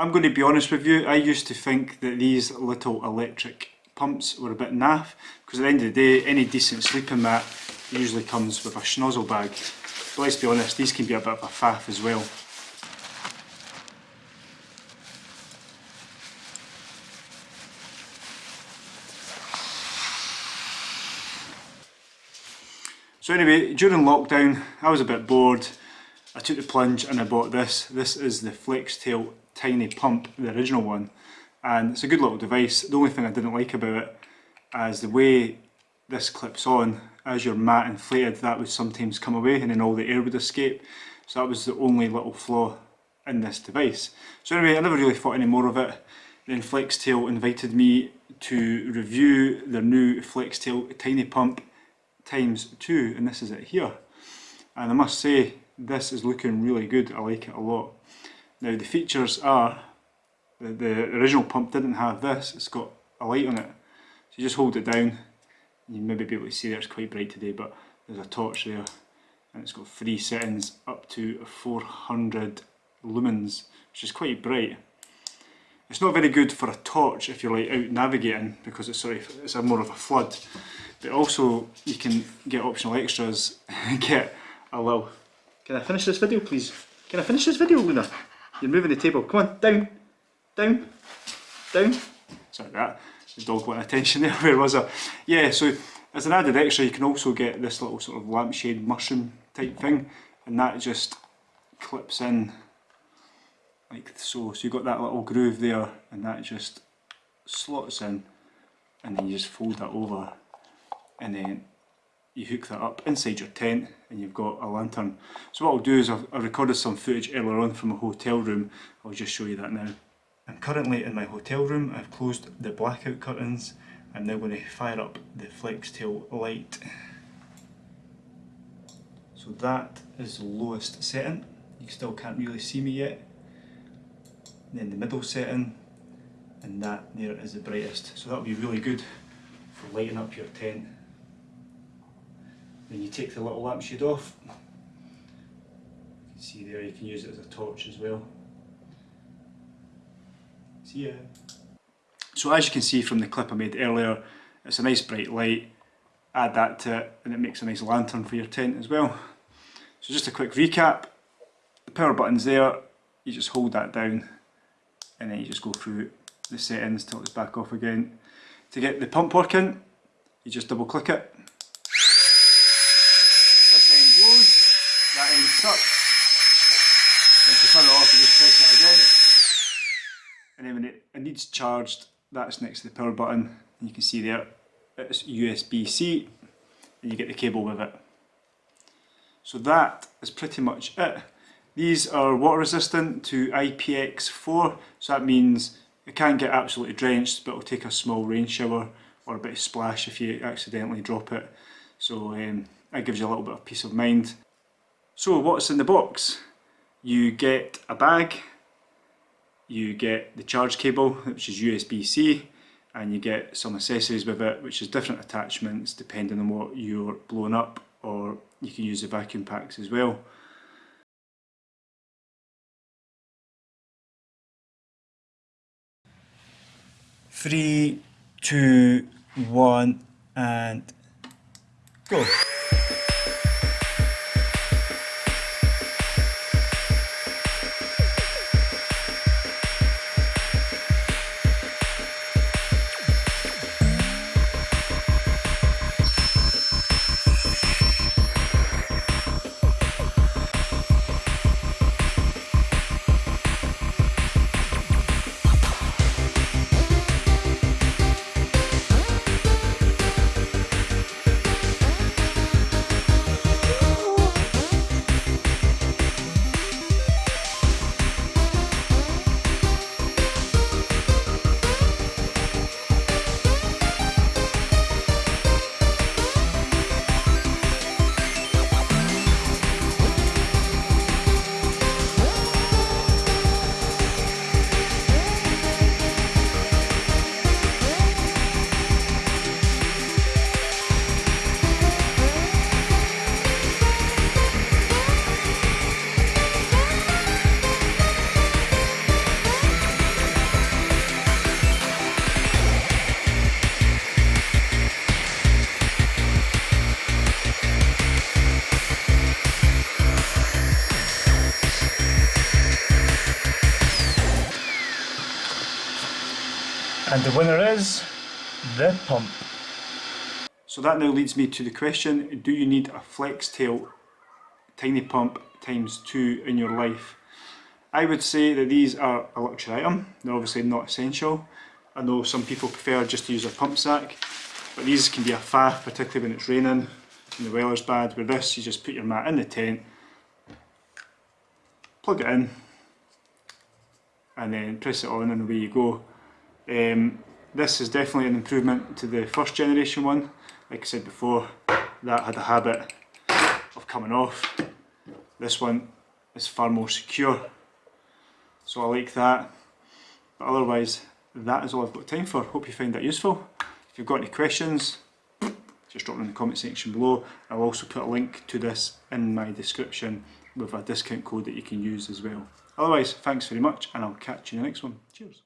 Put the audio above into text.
I'm going to be honest with you, I used to think that these little electric pumps were a bit naff because at the end of the day any decent sleeping mat usually comes with a schnozzle bag but let's be honest these can be a bit of a faff as well. So anyway, during lockdown I was a bit bored, I took the plunge and I bought this. This is the Flextail Tiny Pump, the original one and it's a good little device. The only thing I didn't like about it is the way this clips on, as your mat inflated that would sometimes come away and then all the air would escape. So that was the only little flaw in this device. So anyway, I never really thought any more of it. Then Flextail invited me to review their new Flextail Tiny Pump times 2 and this is it here. And I must say, this is looking really good, I like it a lot. Now the features are the, the original pump didn't have this, it's got a light on it. So you just hold it down, you maybe be able to see there, it's quite bright today, but there's a torch there. And it's got three settings up to 400 lumens, which is quite bright. It's not very good for a torch if you're like out navigating because it's sort of, it's a more of a flood. But also you can get optional extras get a little... Can I finish this video please? Can I finish this video Luna? You're moving the table, come on, down! down, down. Sorry that, the dog wanted attention there, where was I? Yeah, so as an added extra you can also get this little sort of lampshade mushroom type thing and that just clips in like so. So you've got that little groove there and that just slots in and then you just fold that over and then you hook that up inside your tent and you've got a lantern. So what I'll do is I've, I've recorded some footage earlier on from a hotel room, I'll just show you that now. I'm currently in my hotel room, I've closed the blackout curtains. I'm now going to fire up the Flextail light. So that is the lowest setting, you still can't really see me yet. Then the middle setting, and that there is the brightest. So that will be really good for lighting up your tent. Then you take the little lampshade off. You can see there you can use it as a torch as well. See ya. So as you can see from the clip I made earlier, it's a nice bright light. Add that to it and it makes a nice lantern for your tent as well. So just a quick recap. The power button's there, you just hold that down and then you just go through the settings till it's back off again. To get the pump working, you just double click it. This end blows, sucks. And to turn it off you just press it again and then when it, it needs charged that's next to the power button and you can see there it's USB-C and you get the cable with it. So that is pretty much it. These are water resistant to IPX4 so that means it can get absolutely drenched but it'll take a small rain shower or a bit of splash if you accidentally drop it. So um, that gives you a little bit of peace of mind. So what's in the box? You get a bag you get the charge cable which is USB-C and you get some accessories with it which is different attachments depending on what you're blowing up or you can use the vacuum packs as well. Three, two, one and go. And the winner is the pump. So that now leads me to the question, do you need a Flextail tiny pump times two in your life? I would say that these are a luxury item, they're obviously not essential. I know some people prefer just to use a pump sack, but these can be a faff, particularly when it's raining and the weather's bad. With this, you just put your mat in the tent, plug it in, and then press it on and away you go. Um, this is definitely an improvement to the first generation one. Like I said before, that had a habit of coming off. This one is far more secure. So I like that. But otherwise, that is all I've got time for. Hope you find that useful. If you've got any questions, just drop them in the comment section below. I'll also put a link to this in my description with a discount code that you can use as well. Otherwise, thanks very much and I'll catch you in the next one. Cheers.